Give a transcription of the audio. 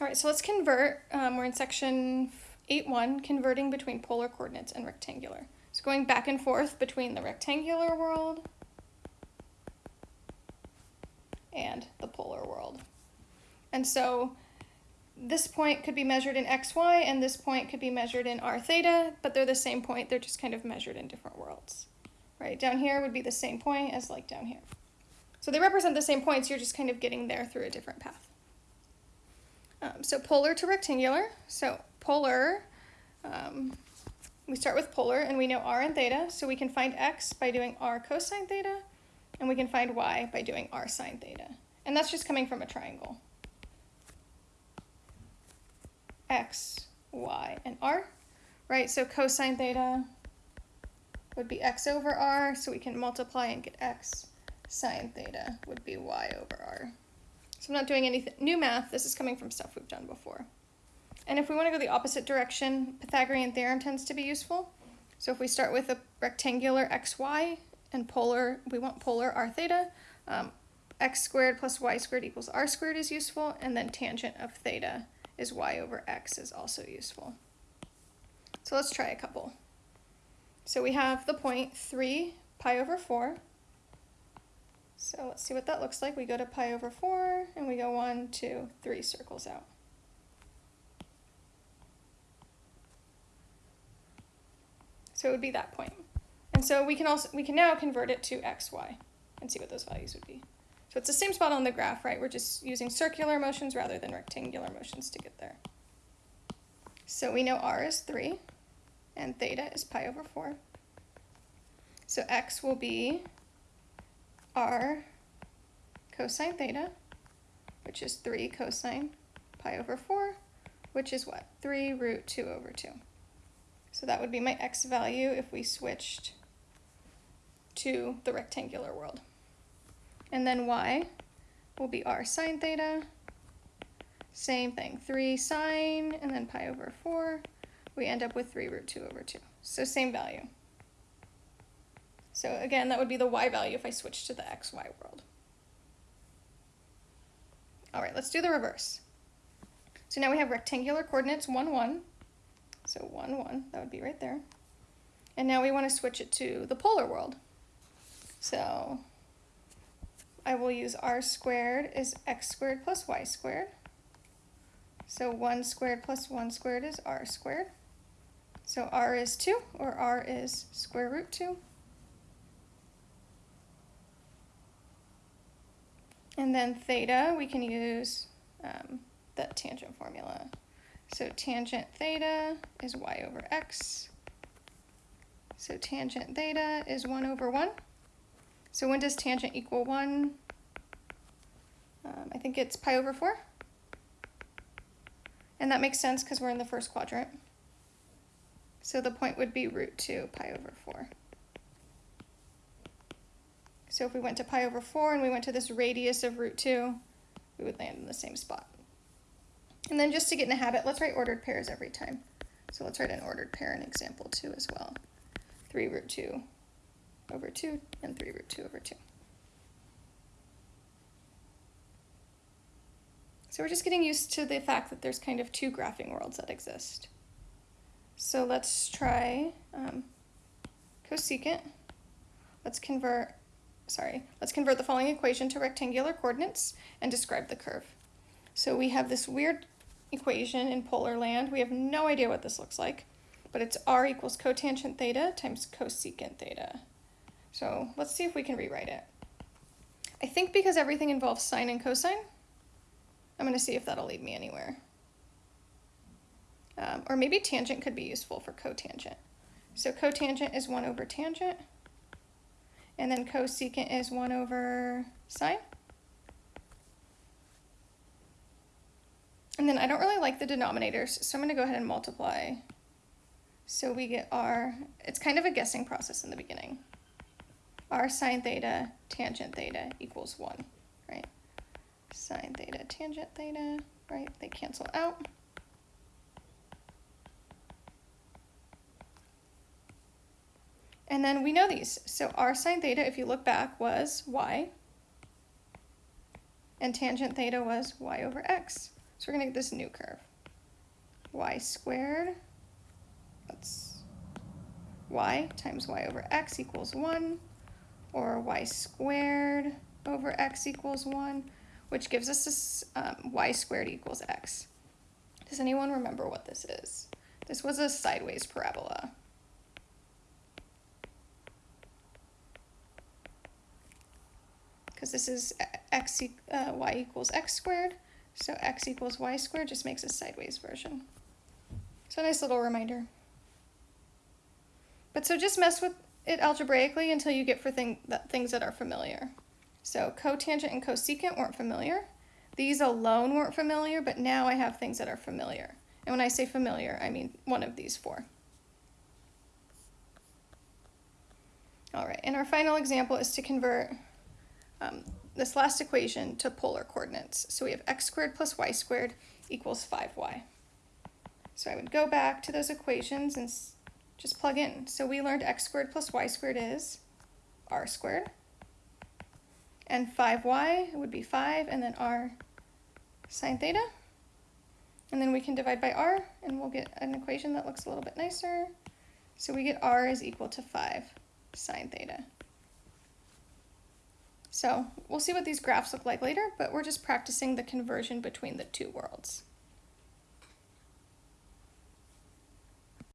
All right, so let's convert. Um, we're in section 8.1, converting between polar coordinates and rectangular. So going back and forth between the rectangular world and the polar world. And so this point could be measured in xy and this point could be measured in r theta, but they're the same point, they're just kind of measured in different worlds. Right, down here would be the same point as like down here. So they represent the same points, you're just kind of getting there through a different path. Um, so polar to rectangular. So polar, um, we start with polar and we know r and theta, so we can find x by doing r cosine theta, and we can find y by doing r sine theta. And that's just coming from a triangle. x, y, and r, right? So cosine theta would be x over r, so we can multiply and get x. Sine theta would be y over r. So I'm not doing any new math, this is coming from stuff we've done before. And if we want to go the opposite direction, Pythagorean theorem tends to be useful. So if we start with a rectangular xy and polar, we want polar r theta, um, x squared plus y squared equals r squared is useful, and then tangent of theta is y over x is also useful. So let's try a couple. So we have the point 3 pi over 4 so let's see what that looks like. We go to pi over 4, and we go one, two, three circles out. So it would be that point. And so we can also we can now convert it to xy and see what those values would be. So it's the same spot on the graph, right? We're just using circular motions rather than rectangular motions to get there. So we know r is 3, and theta is pi over 4. So x will be r cosine theta, which is 3 cosine pi over 4, which is what? 3 root 2 over 2. So that would be my x value if we switched to the rectangular world. And then y will be r sine theta. Same thing, 3 sine and then pi over 4. We end up with 3 root 2 over 2. So same value. So again, that would be the y value if I switch to the xy world. All right, let's do the reverse. So now we have rectangular coordinates 1, 1. So 1, 1, that would be right there. And now we want to switch it to the polar world. So I will use r squared is x squared plus y squared. So 1 squared plus 1 squared is r squared. So r is 2, or r is square root 2. And then theta, we can use um, the tangent formula. So tangent theta is y over x. So tangent theta is 1 over 1. So when does tangent equal 1? Um, I think it's pi over 4. And that makes sense because we're in the first quadrant. So the point would be root 2 pi over 4. So if we went to pi over 4 and we went to this radius of root 2, we would land in the same spot. And then just to get in the habit, let's write ordered pairs every time. So let's write an ordered pair in example 2 as well. 3 root 2 over 2 and 3 root 2 over 2. So we're just getting used to the fact that there's kind of two graphing worlds that exist. So let's try um, cosecant. Let's convert sorry, let's convert the following equation to rectangular coordinates and describe the curve. So we have this weird equation in polar land. We have no idea what this looks like, but it's r equals cotangent theta times cosecant theta. So let's see if we can rewrite it. I think because everything involves sine and cosine, I'm going to see if that'll lead me anywhere. Um, or maybe tangent could be useful for cotangent. So cotangent is 1 over tangent. And then cosecant is 1 over sine. And then I don't really like the denominators, so I'm going to go ahead and multiply. So we get r, it's kind of a guessing process in the beginning. r sine theta tangent theta equals 1, right? Sine theta tangent theta, right? They cancel out. And then we know these. So r sine theta, if you look back, was y. And tangent theta was y over x. So we're gonna get this new curve. y squared, that's y times y over x equals one, or y squared over x equals one, which gives us this um, y squared equals x. Does anyone remember what this is? This was a sideways parabola. Because this is x uh, y equals x squared, so x equals y squared just makes a sideways version. So a nice little reminder. But so just mess with it algebraically until you get for thing that, things that are familiar. So cotangent and cosecant weren't familiar. These alone weren't familiar, but now I have things that are familiar. And when I say familiar, I mean one of these four. All right, and our final example is to convert um, this last equation to polar coordinates. So we have x squared plus y squared equals 5y. So I would go back to those equations and just plug in. So we learned x squared plus y squared is r squared. And 5y would be 5 and then r sine theta. And then we can divide by r and we'll get an equation that looks a little bit nicer. So we get r is equal to 5 sine theta. So we'll see what these graphs look like later, but we're just practicing the conversion between the two worlds.